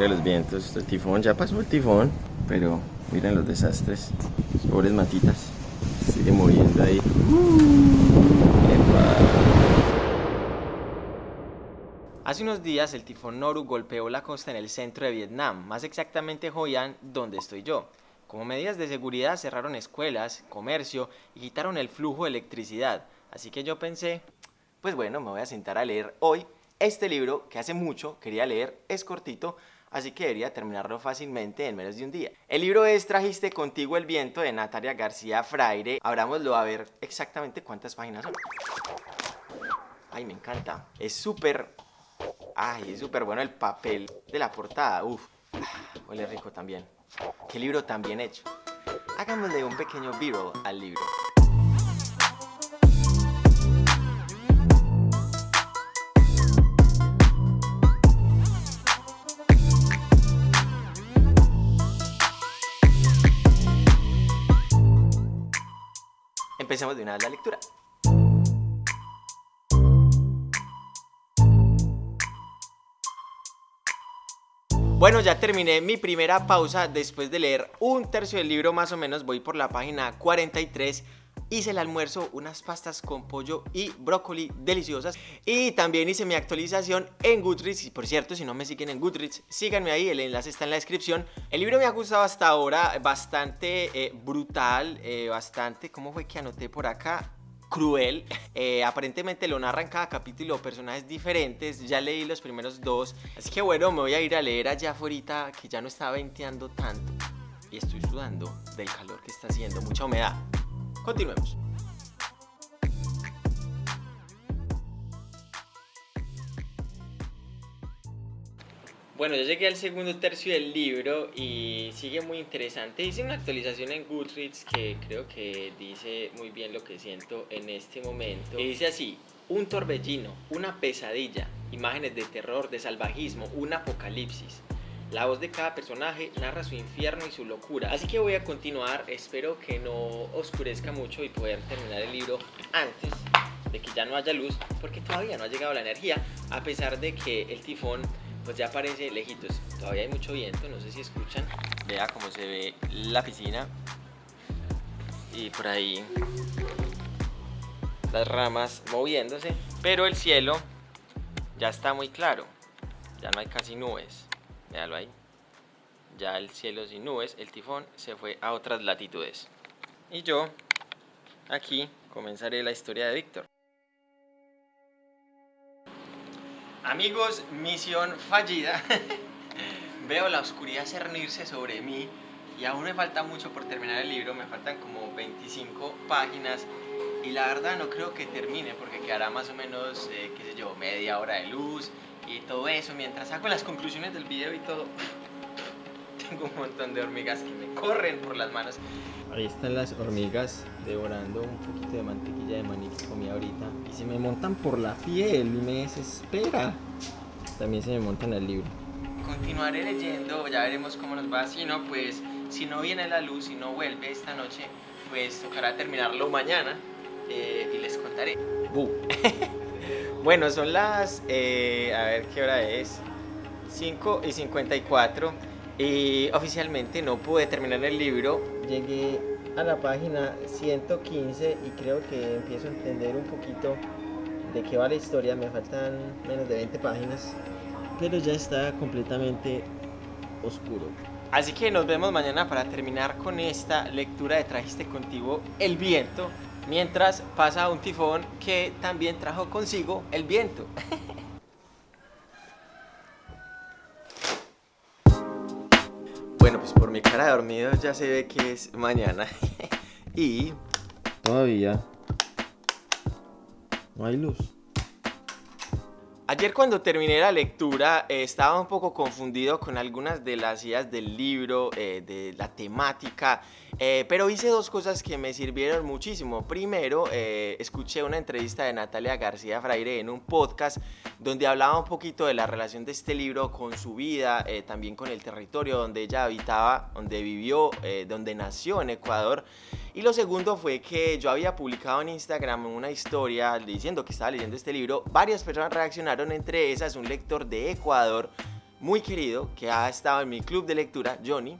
Miren los vientos, el tifón, ya pasó el tifón, pero miren los desastres. Pobres matitas, sigue moviendo ahí. Hace unos días el tifón Noru golpeó la costa en el centro de Vietnam, más exactamente Hoi An, donde estoy yo. Como medidas de seguridad cerraron escuelas, comercio y quitaron el flujo de electricidad. Así que yo pensé, pues bueno, me voy a sentar a leer hoy este libro que hace mucho quería leer, es cortito, así que debería terminarlo fácilmente en menos de un día. El libro es Trajiste contigo el viento de Natalia García Fraire. Abrámoslo a ver exactamente cuántas páginas son. Ay, me encanta. Es súper... Ay, es súper bueno el papel de la portada. Uf, huele rico también. Qué libro tan bien hecho. Hagámosle un pequeño viral al libro. Empecemos de una vez la lectura. Bueno, ya terminé mi primera pausa después de leer un tercio del libro más o menos, voy por la página 43 hice el almuerzo, unas pastas con pollo y brócoli deliciosas. Y también hice mi actualización en Goodreads. Y por cierto, si no me siguen en Goodreads, síganme ahí, el enlace está en la descripción. El libro me ha gustado hasta ahora, bastante eh, brutal, eh, bastante, ¿cómo fue que anoté por acá? cruel. Eh, aparentemente lo narran cada capítulo personajes diferentes. Ya leí los primeros dos. Así que bueno, me voy a ir a leer allá afuera que ya no está venteando tanto. Y estoy sudando del calor que está haciendo, mucha humedad. Continuemos. Bueno, ya llegué al segundo tercio del libro y sigue muy interesante. Hice una actualización en Goodreads que creo que dice muy bien lo que siento en este momento. Y dice así, un torbellino, una pesadilla, imágenes de terror, de salvajismo, un apocalipsis. La voz de cada personaje narra su infierno y su locura. Así que voy a continuar, espero que no oscurezca mucho y poder terminar el libro antes de que ya no haya luz, porque todavía no ha llegado la energía, a pesar de que el tifón pues ya aparece lejitos. Todavía hay mucho viento, no sé si escuchan. Vea cómo se ve la piscina. Y por ahí las ramas moviéndose. Pero el cielo ya está muy claro. Ya no hay casi nubes. Véalo ahí. Ya el cielo sin nubes, el tifón se fue a otras latitudes. Y yo, aquí, comenzaré la historia de Víctor. Amigos, misión fallida. Veo la oscuridad cernirse sobre mí y aún me falta mucho por terminar el libro, me faltan como 25 páginas y la verdad no creo que termine porque quedará más o menos, eh, qué sé yo, media hora de luz y todo eso, mientras hago las conclusiones del video y todo, tengo un montón de hormigas que me corren por las manos. Ahí están las hormigas devorando un poquito de mantequilla de maní que comí ahorita y se me montan por la piel y me desespera. También se me montan el libro. Continuaré leyendo, ya veremos cómo nos va, si no, pues, si no viene la luz, si no vuelve esta noche, pues tocará terminarlo mañana eh, y les contaré. Bueno, son las, eh, a ver qué hora es, 5 y 54 y oficialmente no pude terminar el libro. Llegué a la página 115 y creo que empiezo a entender un poquito de qué va la historia. Me faltan menos de 20 páginas, pero ya está completamente oscuro. Así que nos vemos mañana para terminar con esta lectura de Trajiste contigo el viento mientras pasa un tifón que también trajo consigo el viento. bueno, pues por mi cara de dormido ya se ve que es mañana. y todavía no hay luz. Ayer cuando terminé la lectura eh, estaba un poco confundido con algunas de las ideas del libro, eh, de la temática, eh, pero hice dos cosas que me sirvieron muchísimo. Primero, escuché una entrevista de Natalia García Fraire en un podcast donde hablaba un poquito de la relación de este libro con su vida, también con el territorio donde ella habitaba, donde vivió, donde nació en Ecuador. Y lo segundo fue que yo había publicado en Instagram una historia diciendo que estaba leyendo este libro. Varias personas reaccionaron, entre esas un lector de Ecuador muy querido que ha estado en mi club de lectura, Johnny,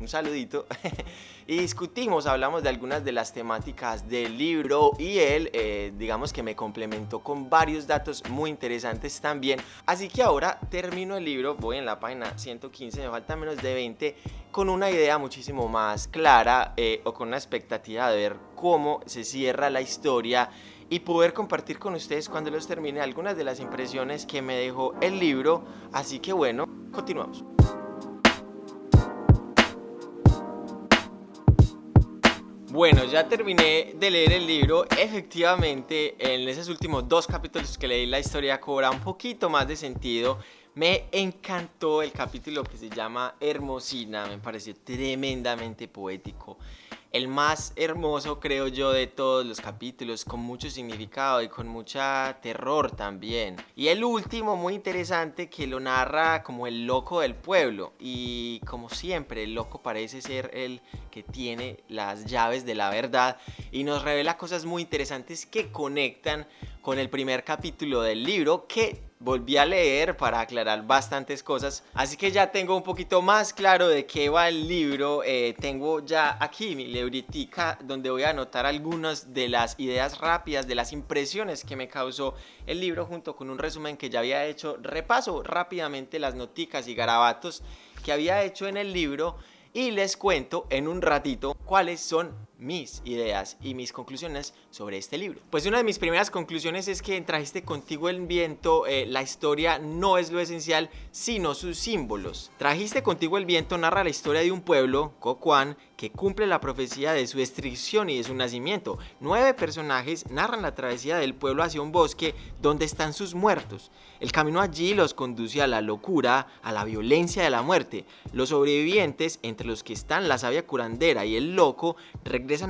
un saludito, y discutimos, hablamos de algunas de las temáticas del libro y él, eh, digamos que me complementó con varios datos muy interesantes también. Así que ahora termino el libro, voy en la página 115, me falta menos de 20, con una idea muchísimo más clara eh, o con una expectativa de ver cómo se cierra la historia y poder compartir con ustedes cuando los termine algunas de las impresiones que me dejó el libro. Así que bueno, continuamos. Bueno, ya terminé de leer el libro. Efectivamente, en esos últimos dos capítulos que leí la historia cobra un poquito más de sentido. Me encantó el capítulo que se llama Hermosina, me pareció tremendamente poético el más hermoso creo yo de todos los capítulos, con mucho significado y con mucha terror también. Y el último muy interesante que lo narra como el loco del pueblo y como siempre el loco parece ser el que tiene las llaves de la verdad y nos revela cosas muy interesantes que conectan con el primer capítulo del libro que volví a leer para aclarar bastantes cosas, así que ya tengo un poquito más claro de qué va el libro, eh, tengo ya aquí mi libretica donde voy a anotar algunas de las ideas rápidas, de las impresiones que me causó el libro junto con un resumen que ya había hecho, repaso rápidamente las noticas y garabatos que había hecho en el libro y les cuento en un ratito cuáles son mis ideas y mis conclusiones sobre este libro. Pues una de mis primeras conclusiones es que Trajiste contigo el viento, eh, la historia no es lo esencial, sino sus símbolos. Trajiste contigo el viento narra la historia de un pueblo, Cocuán, que cumple la profecía de su destrucción y de su nacimiento. Nueve personajes narran la travesía del pueblo hacia un bosque donde están sus muertos. El camino allí los conduce a la locura, a la violencia de la muerte. Los sobrevivientes, entre los que están la sabia curandera y el loco,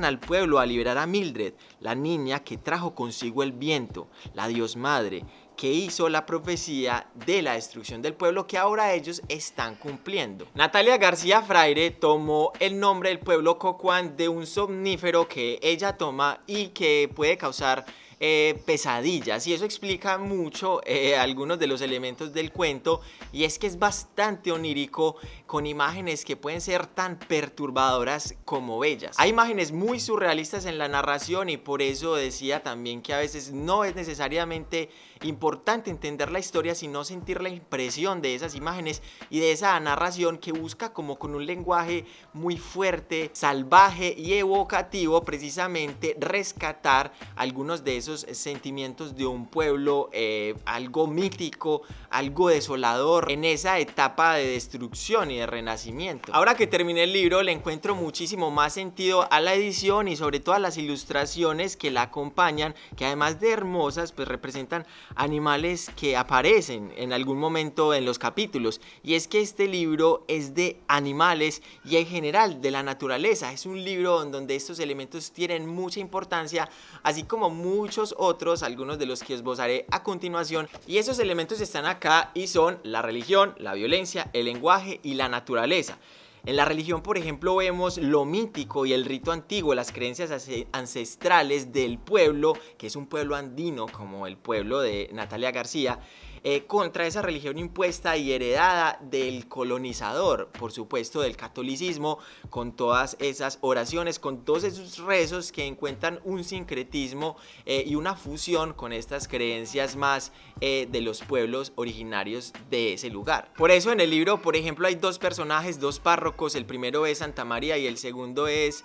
al pueblo a liberar a Mildred, la niña que trajo consigo el viento, la Dios Madre, que hizo la profecía de la destrucción del pueblo que ahora ellos están cumpliendo. Natalia García Fraire tomó el nombre del pueblo Cocuán de un somnífero que ella toma y que puede causar eh, pesadillas y eso explica mucho eh, algunos de los elementos del cuento y es que es bastante onírico con imágenes que pueden ser tan perturbadoras como bellas. Hay imágenes muy surrealistas en la narración y por eso decía también que a veces no es necesariamente importante entender la historia sino sentir la impresión de esas imágenes y de esa narración que busca como con un lenguaje muy fuerte, salvaje y evocativo precisamente rescatar algunos de esos sentimientos de un pueblo, eh, algo mítico, algo desolador en esa etapa de destrucción y de renacimiento. Ahora que terminé el libro le encuentro muchísimo más sentido a la edición y sobre todo a las ilustraciones que la acompañan, que además de hermosas, pues representan animales que aparecen en algún momento en los capítulos. Y es que este libro es de animales y en general de la naturaleza. Es un libro donde estos elementos tienen mucha importancia, así como mucho otros, algunos de los que esbozaré a continuación. Y esos elementos están acá y son la religión, la violencia, el lenguaje y la naturaleza. En la religión, por ejemplo, vemos lo mítico y el rito antiguo, las creencias ancestrales del pueblo, que es un pueblo andino como el pueblo de Natalia García, eh, contra esa religión impuesta y heredada del colonizador, por supuesto del catolicismo, con todas esas oraciones, con todos esos rezos que encuentran un sincretismo eh, y una fusión con estas creencias más eh, de los pueblos originarios de ese lugar. Por eso en el libro, por ejemplo, hay dos personajes, dos párrocos, el primero es Santa María y el segundo es,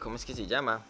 ¿cómo es que se llama?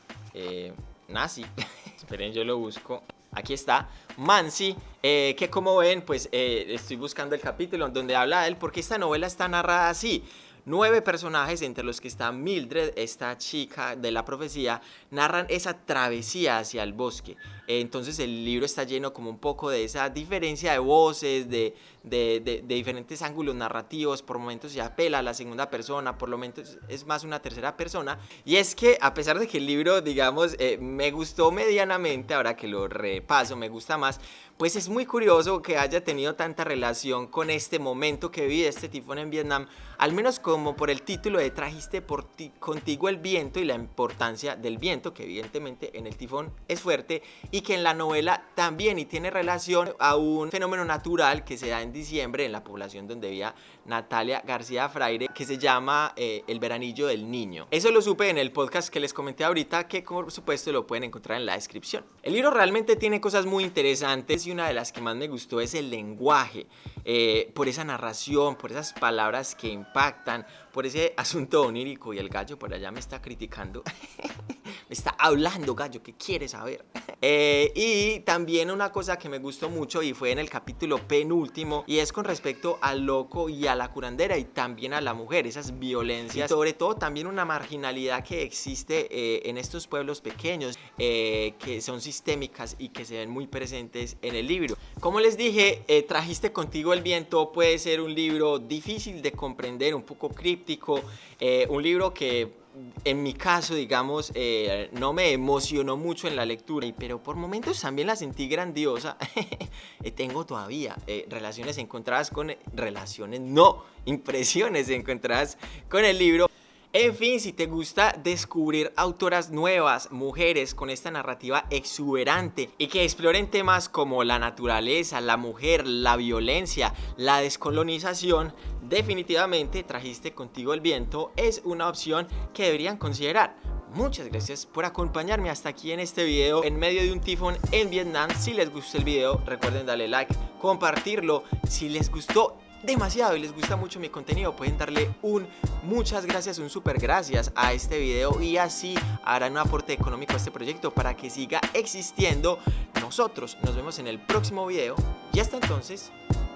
Nazi. Esperen, yo lo busco. Aquí está, Mansi, eh, que como ven, pues eh, estoy buscando el capítulo donde habla de él, porque esta novela está narrada así nueve personajes, entre los que está Mildred, esta chica de la profecía, narran esa travesía hacia el bosque. Entonces el libro está lleno como un poco de esa diferencia de voces, de, de, diferentes ángulos narrativos, por momentos se apela a la segunda persona, por momentos es más una tercera persona. Y es que a pesar de que el libro, digamos, eh, me gustó medianamente, ahora que lo repaso, me gusta más, pues es muy curioso que haya tenido tanta relación con este momento que vive este tifón en Vietnam, al menos como por el título de Trajiste por ti, contigo el viento y la importancia del viento, que evidentemente en el tifón es fuerte, y que en la novela también y tiene relación a un fenómeno natural que se da en diciembre en la población donde vivía Natalia García Fraire, que se llama eh, El veranillo del niño. Eso lo supe en el podcast que les comenté ahorita, que por supuesto lo pueden encontrar en la descripción. El libro realmente tiene cosas muy interesantes y una de las que más me gustó es el lenguaje, eh, por esa narración, por esas palabras que impactan, por ese asunto onírico y el gallo por allá me está criticando. me está hablando gallo, ¿qué quiere saber? Eh, y también una cosa que me gustó mucho y fue en el capítulo penúltimo y es con respecto al loco y a la curandera y también a la mujer, esas violencias, sobre todo también una marginalidad que existe eh, en estos pueblos pequeños que son sistémicas y que se ven muy presentes en el libro. Como les dije, trajiste contigo el viento puede ser un libro difícil de comprender, un poco críptico, eh, un libro que en mi caso, digamos, eh, no me emocionó mucho en la lectura, pero por momentos también la sentí grandiosa. Tengo todavía eh, relaciones encontradas con... Relaciones, no, impresiones encontradas con el libro. En fin, si te gusta descubrir autoras nuevas, mujeres con esta narrativa exuberante y que exploren temas como la naturaleza, la mujer, la violencia, la descolonización, definitivamente Trajiste Contigo el Viento es una opción que deberían considerar. Muchas gracias por acompañarme hasta aquí en este video en medio de un tifón en Vietnam. Si les gustó el video, recuerden darle like, compartirlo. Si les gustó demasiado y les gusta mucho mi contenido pueden darle un muchas gracias, un super gracias a este video y así harán un aporte económico a este proyecto para que siga existiendo. Nosotros nos vemos en el próximo video y hasta entonces,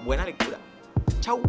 buena lectura. Chao.